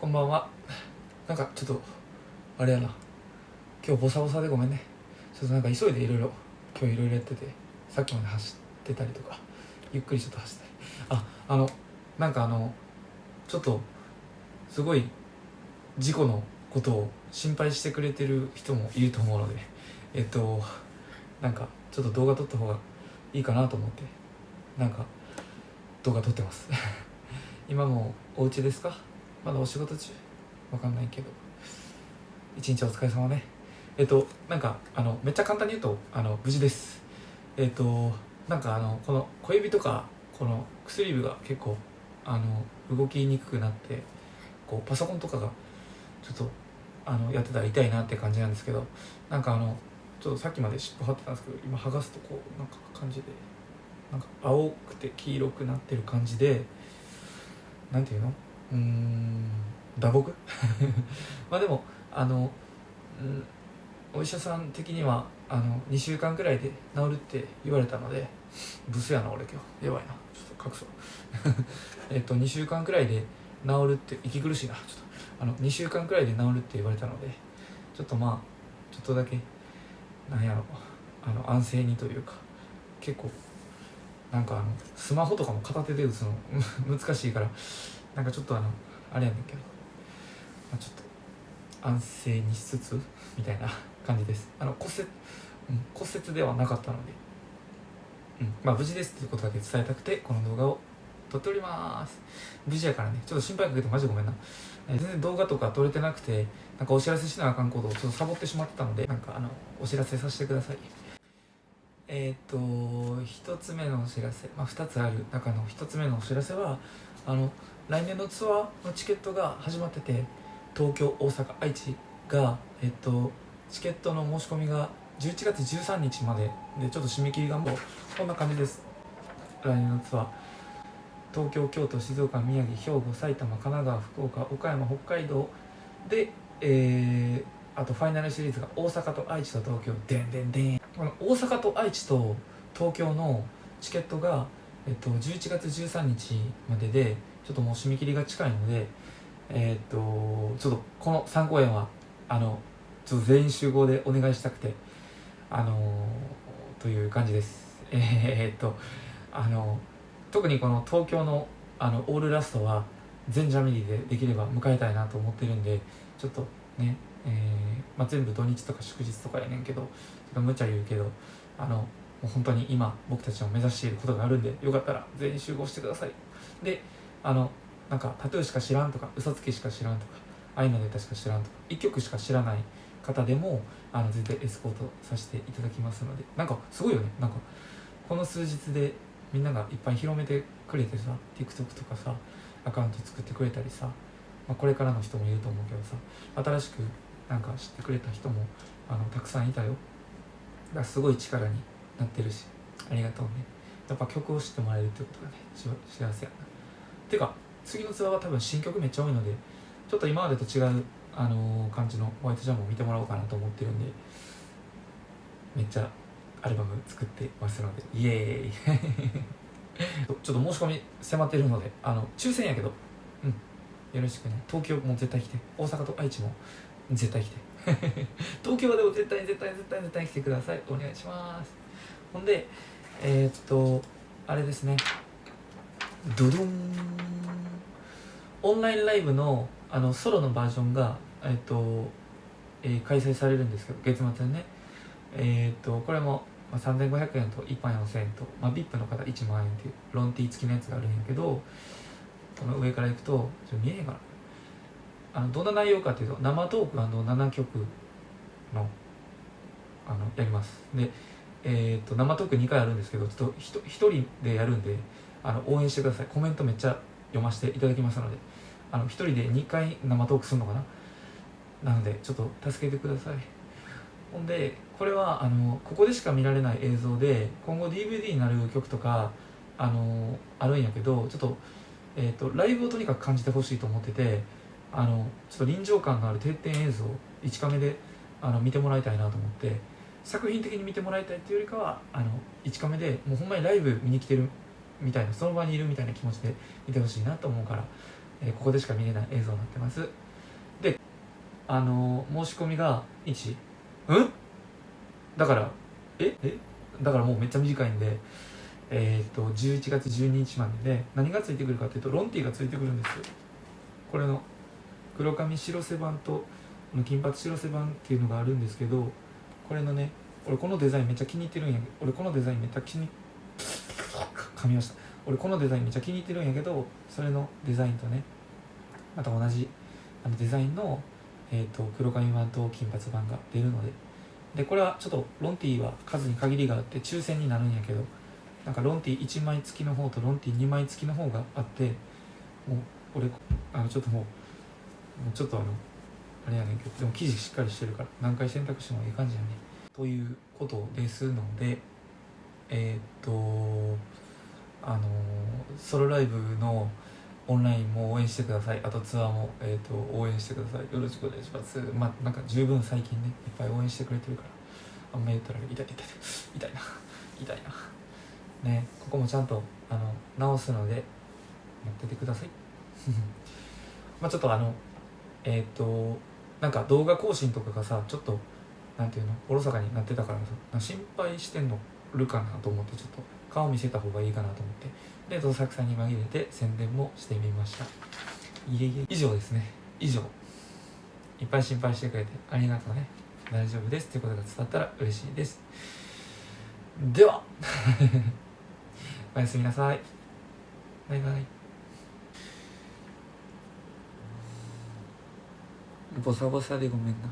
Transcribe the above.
こんばんは。なんかちょっとあれやな。今日ボサボサでごめんね。ちょっとなんか急いでいろいろ今日いろいろやっててさっきまで走ってたりとかゆっくりちょっと走ったり。ああのなんかあのちょっとすごい事故のことを心配してくれてる人もいると思うのでえっとなんかちょっと動画撮った方がいいかなと思ってなんか動画撮ってます。今もお家ですか？まだお仕事中？わかんないけど。一日お疲れ様ね。えっとなんかあのめっちゃ簡単に言うとあの無事です。えっとなんかあのこの小指とかこの薬指が結構あの動きにくくなってこうパソコンとかがちょっとあのやってたら痛いなって感じなんですけどなんかあのちょっとさっきまで湿布貼ってたんですけど今剥がすとこうなんか感じでなんか青くて黄色くなってる感じでなんていうの？うん。打撲？まあでもあの、うん、お医者さん的にはあの2週間くらいで治るって言われたのでブスやな俺今日。やばいな。ちょっと隠そう。えっと2週間くらいで治るって息苦しいな。ちょっとあの2週間くらいで治るって言われたのでちょっとまあちょっとだけなんやろあの安静にというか結構なんかあのスマホとかも片手で打つの 難しいからなんかちょっとあのあれやねんけど、まあ、ちょっと安静にしつつみたいな感じです。あの骨折、うん、骨折ではなかったので、うんまあ、無事ですっていうことだけ伝えたくてこの動画を撮っております。無事やからね。ちょっと心配かけてマジごめんな。全然動画とか撮れてなくてなんかお知らせしなあかんことをちょっとサボってしまってたのでなんかあのお知らせさせてください。えっ、と一つ目のお知らせ、まあ、2つある中の一つ目のお知らせはあの来年のツアーのチケットが始まってて東京大阪愛知が、えっと、チケットの申し込みが11月13日まで。でちょっと締め切りがもうこんな感じです。来年のツアー。東京京都静岡宮城兵庫埼玉神奈川福岡岡山北海道で、えーあとファイナルシリーズが大阪と愛知と東京。でんでんでん。この大阪と愛知と東京のチケットが、えっと、11月13日まででちょっともう締め切りが近いのでえっとちょっとこの3公演はあのちょっと全員集合でお願いしたくてあのという感じです。えーっとあの特にこの東京のあのオールラストは全ジャミリーでできれば迎えたいなと思ってるんでちょっとね、えーまあ、全部土日とか祝日とかやねんけどちょっと無茶言うけどあのもう本当に今僕たちの目指していることがあるんでよかったら全員集合してください。であのなんかタトゥーしか知らんとか嘘つきしか知らんとか愛のネタしか知らんとか1曲しか知らない方でもあの絶対エスコートさせていただきますのでなんかすごいよね。なんかこの数日でみんながいっぱい広めてくれてさ TikTok とかさアカウント作ってくれたりさ、まあ、これからの人もいると思うけどさ新しくなんか知ってくれた人もあのたくさんいたよ。だからすごい力になってるしありがとうね。やっぱ曲を知ってもらえるってことがね幸せやな。ていうか次のツアーは多分新曲めっちゃ多いのでちょっと今までと違う、あのー感じのホワイトジャムを見てもらおうかなと思ってるんでめっちゃアルバム作ってますのでイエーイ。ちょっと申し込み迫ってるのであの抽選やけどうん。よろしくね。東京も絶対来て大阪と愛知も絶対来て。東京はでも絶対絶対絶対絶対来てください。お願いします。ほんでえーっとあれですね。ドドン。オンラインライブのあのソロのバージョンが、えっとえー開催されるんですけど月末にね。えっとこれも、まあ、3500円と一般4000円と、まあ、VIP の方1万円っていうロンティー付きのやつがあるんやけどこの上からいくとちょっと見えへんかなあのどんな内容かというと生トーク7曲のあのやります。でえー、と生トーク2回あるんですけどちょっとひと一人でやるんであの応援してください。コメントめっちゃ読ませていただきますのであの一人で2回生トークするのかな？なのでちょっと助けてください。ほんでこれはあのここでしか見られない映像で今後 DVD になる曲とかあのあるんやけどちょっと,、えー、とライブをとにかく感じてほしいと思っててあのちょっと臨場感のある定点映像1カメであの見てもらいたいなと思って作品的に見てもらいたいっていうよりかはあの1カメでもうほんまにライブ見に来てるみたいなその場にいるみたいな気持ちで見てほしいなと思うからえーここでしか見れない映像になってます。であのー申し込みが1うんだからえ？え？だからもうめっちゃ短いんでえっ、と11月12日までで何がついてくるかっていうとロンティーがついてくるんですよ。これの黒髪白瀬版と金髪白瀬版っていうのがあるんですけどこれのね俺このデザインめっちゃ気に入ってるんやけど俺このデザインめっちゃ気に入って噛みました。俺このデザインめっちゃ気に入ってるんやけどそれのデザインとねまた同じあのデザインの、えー、と黒髪版と金髪版が出るので。でこれはちょっとロンティーは数に限りがあって抽選になるんやけどなんかロンティー1枚付きの方とロンティー2枚付きの方があってもう俺あのちょっともうもうちょっとあのあれやねんけどでも生地しっかりしてるから何回洗濯してもいい感じやねということですのでえーっとあのソロライブのオンラインも応援してください。あとツアーも、えー、と応援してください。よろしくお願いします。まあなんか十分最近ねいっぱい応援してくれてるから。あんま言ったら痛い痛い痛い痛いな。痛いな。ね。ここもちゃんとあの直すので待っててください。まあちょっとあのえっ、となんか動画更新とかがさちょっとなんていうのおろそかになってたからさ心配してんの。るかなと思ってちょっと顔見せた方がいいかなと思って。でどさくさに紛れて宣伝もしてみました。いえいえ以上ですね。以上。いっぱい心配してくれてありがとうね。大丈夫ですってことが伝わったら嬉しいです。では。おやすみなさい。バイバイ。ボサボサでごめんな。